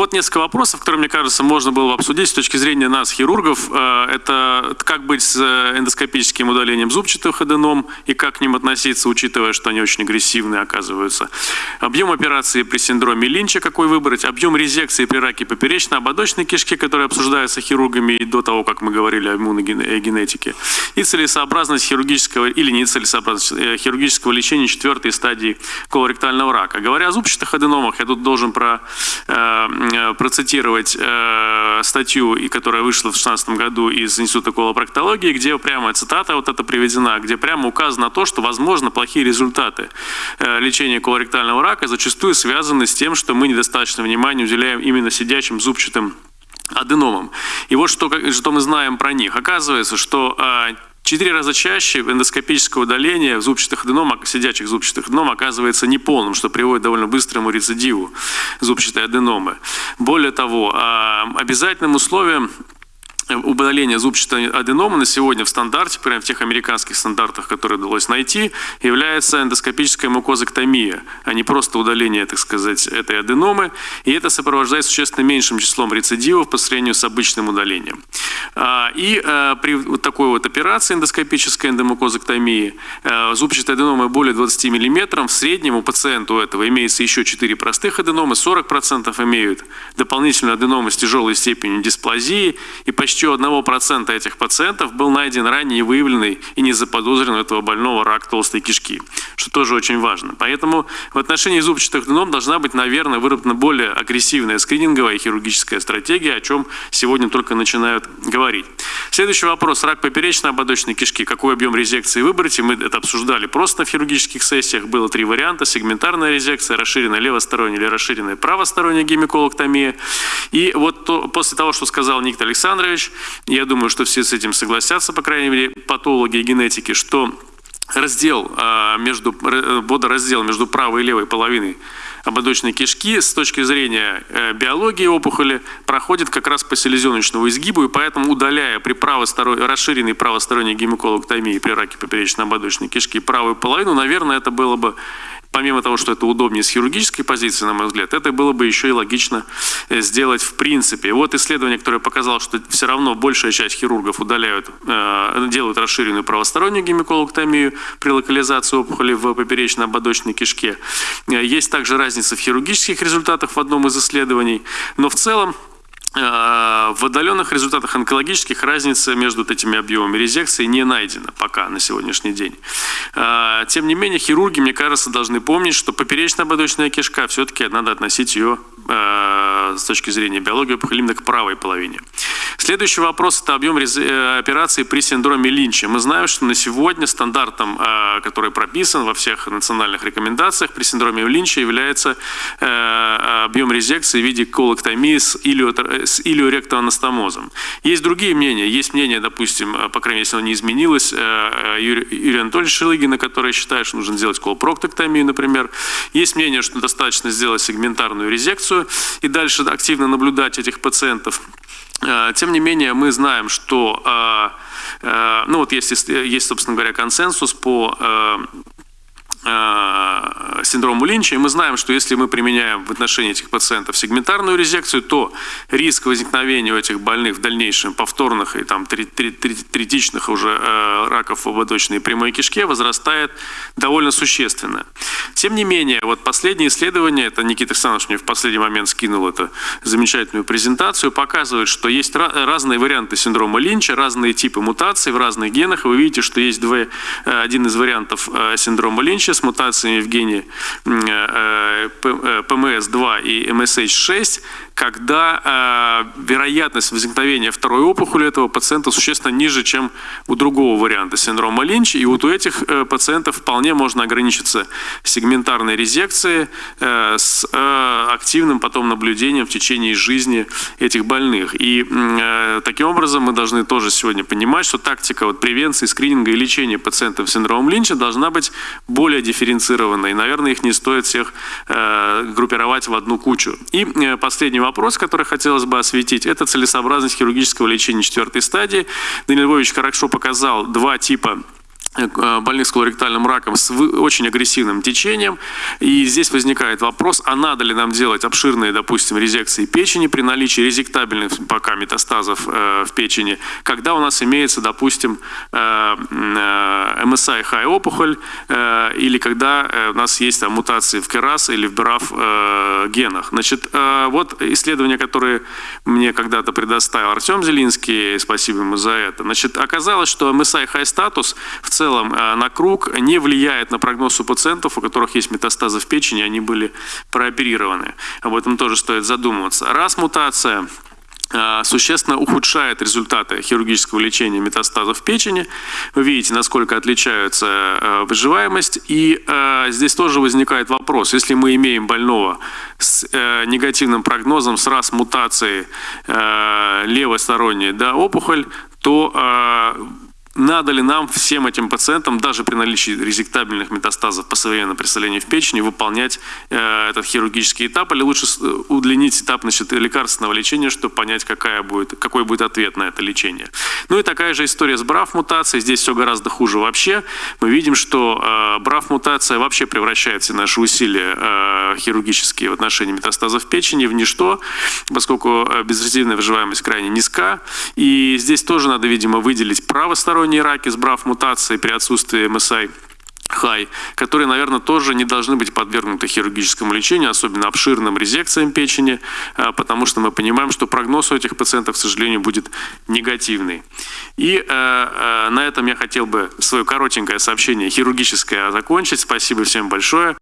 Вот несколько вопросов, которые, мне кажется, можно было бы обсудить с точки зрения нас, хирургов. Э, это как быть с э, эндоскопическим удалением зубчатых аденом и как к ним относиться, учитывая, что они очень агрессивные оказываются. Объем операции при синдроме Линча какой выбрать, объем резекции при раке поперечно-ободочной кишки, который обсуждается хирургами и до того, как мы говорили о иммуногенетике, и целесообразность хирургического или нецелесообразность э, хирургического лечения четвертой стадии колоректального рака. Говоря о зубчатых аденомах, я тут должен про, э, процитировать э, статью, которая вышла в 2016 году из Института колопроктологии, где прямо цитата вот эта приведена, где прямо указано то, что возможно плохие результаты э, лечения колоректального рака зачастую связаны с тем, что мы недостаточно внимания уделяем именно сидячим зубчатым аденомам. И вот что, что мы знаем про них. Оказывается, что а, четыре раза чаще эндоскопическое удаление зубчатых аденом, сидячих зубчатых аденом оказывается неполным, что приводит к довольно быстрому рецидиву зубчатой аденомы. Более того, а, обязательным условием удаления зубчатой аденомы на сегодня в стандарте, прямо в тех американских стандартах, которые удалось найти, является эндоскопическая мукозэктомия, а не просто удаление, так сказать, этой аденомы. И это сопровождается существенно меньшим числом рецидивов по сравнению с обычным удалением. А, и а, при такой вот операции эндоскопической эндомукозэктомии а, зубчатая аденома более 20 мм, в среднем у пациента у этого имеется еще 4 простых аденомы, 40% имеют дополнительную аденому с тяжелой степенью дисплазии и почти почти у 1% этих пациентов был найден ранее выявленный и не заподозрен у этого больного рак толстой кишки, что тоже очень важно. Поэтому в отношении зубчатых аденом должна быть, наверное, выработана более агрессивная скрининговая и хирургическая стратегия, о чем сегодня только начинают говорить. Следующий вопрос. Рак поперечно-ободочной кишки. Какой объем резекции выбрать? И мы это обсуждали просто на хирургических сессиях. Было три варианта. Сегментарная резекция, расширенная левосторонняя или расширенная правосторонняя гемиколоктомия. И вот то, после того, что сказал Никита Александрович, я думаю, что все с этим согласятся, по крайней мере, патологи и генетики, что раздел а, между, водораздел между правой и левой половиной ободочной кишки с точки зрения э, биологии опухоли проходит как раз по селезеночному изгибу, и поэтому удаляя при правосторонней, расширенной правосторонней гемиколоктомии при раке поперечно-ободочной кишки правую половину, наверное, это было бы помимо того, что это удобнее с хирургической позиции, на мой взгляд, это было бы еще и логично э, сделать в принципе. Вот исследование, которое показало, что все равно большая часть хирургов удаляют, э, делают расширенную правостороннюю гемиколоктомию при локализации опухоли в поперечно-ободочной кишке. Э, есть также разница в хирургических результатах в одном из исследований, но в целом в отдаленных результатах онкологических разница между вот этими объемами резекции не найдена пока на сегодняшний день. Э, тем не менее, хирурги, мне кажется, должны помнить, что поперечно-ободочная кишка, все-таки надо относить ее э, с точки зрения биологии опухоли именно к правой половине. Следующий вопрос – это объем операции при синдроме Линча. Мы знаем, что на сегодня стандартом, который прописан во всех национальных рекомендациях при синдроме Линча является объем резекции в виде колоктомии с илиотер с илиоректоанастомозом. Есть другие мнения. Есть мнение, допустим, э, по крайней мере, если оно не изменилось, э, э, Юрия Анатольевича Шилыгина, который считает, что нужно сделать колопроктоктомию, например. Есть мнение, что достаточно сделать сегментарную резекцию и дальше активно наблюдать этих пациентов. Тем не менее, мы знаем, что ну вот есть, есть, собственно говоря, консенсус по синдрому Линча, и мы знаем, что если мы применяем в отношении этих пациентов сегментарную резекцию, то риск возникновения у этих больных в дальнейшем повторных и там третичных уже э, раков в ободочной и прямой кишке возрастает довольно существенно. Тем не менее, вот последнее исследование, это Никита Александрович мне в последний момент скинул эту замечательную презентацию, показывает, что есть разные варианты синдрома Линча, разные типы мутаций в разных генах. Вы видите, что есть два, э, один из вариантов синдрома Линча, с мутациями в гене ПМС2 и MSH6, когда э, вероятность возникновения второй опухоли этого пациента существенно ниже, чем у другого варианта синдрома Линча. И вот у этих э, пациентов вполне можно ограничиться сегментарной резекцией э, с э, активным потом наблюдением в течение жизни этих больных. И э, таким образом мы должны тоже сегодня понимать, что тактика вот, превенции, скрининга и лечения пациентов с синдромом Линча должна быть более дифференцированной. Наверное, их не стоит всех э, группировать в одну кучу. И э, последний вопрос, который хотелось бы осветить, это целесообразность хирургического лечения четвертой стадии. Данил Львович хорошо показал два типа больных с колоректальным раком с очень агрессивным течением. И здесь возникает вопрос, а надо ли нам делать обширные, допустим, резекции печени при наличии резектабельных пока метастазов э, в печени, когда у нас имеется, допустим, э, э, MSI-high опухоль, э, или когда э, у нас есть там, мутации в КРАС или в БРАФ э, генах. Значит, э, вот исследования, которые мне когда-то предоставил Артем Зелинский, спасибо ему за это. Значит, оказалось, что MSI-high статус в целом э, на круг не влияет на прогноз у пациентов, у которых есть метастазы в печени, они были прооперированы. Об этом тоже стоит задумываться. Раз мутация э, существенно ухудшает результаты хирургического лечения метастазов в печени. Вы видите, насколько отличаются э, выживаемость. И здесь тоже возникает вопрос, если мы имеем больного с негативным прогнозом, с раз мутацией левосторонней да, опухоль, то надо ли нам всем этим пациентам, даже при наличии резектабельных метастазов по современному представлению в печени, выполнять э, этот хирургический этап, или лучше э, удлинить этап значит, лекарственного лечения, чтобы понять, какая будет, какой будет ответ на это лечение. Ну и такая же история с БРАФ-мутацией. Здесь все гораздо хуже вообще. Мы видим, что э, БРАФ-мутация вообще превращает все наши усилия э, хирургические в отношении метастазов печени в ничто, поскольку э, безрезидентная выживаемость крайне низка. И здесь тоже надо, видимо, выделить правосторонние раки с БРАФ-мутацией при отсутствии МСИ хай, которые, наверное, тоже не должны быть подвергнуты хирургическому лечению, особенно обширным резекциям печени, а, потому что мы понимаем, что прогноз у этих пациентов, к сожалению, будет негативный. И э, э, на этом я хотел бы свое коротенькое сообщение хирургическое закончить. Спасибо всем большое.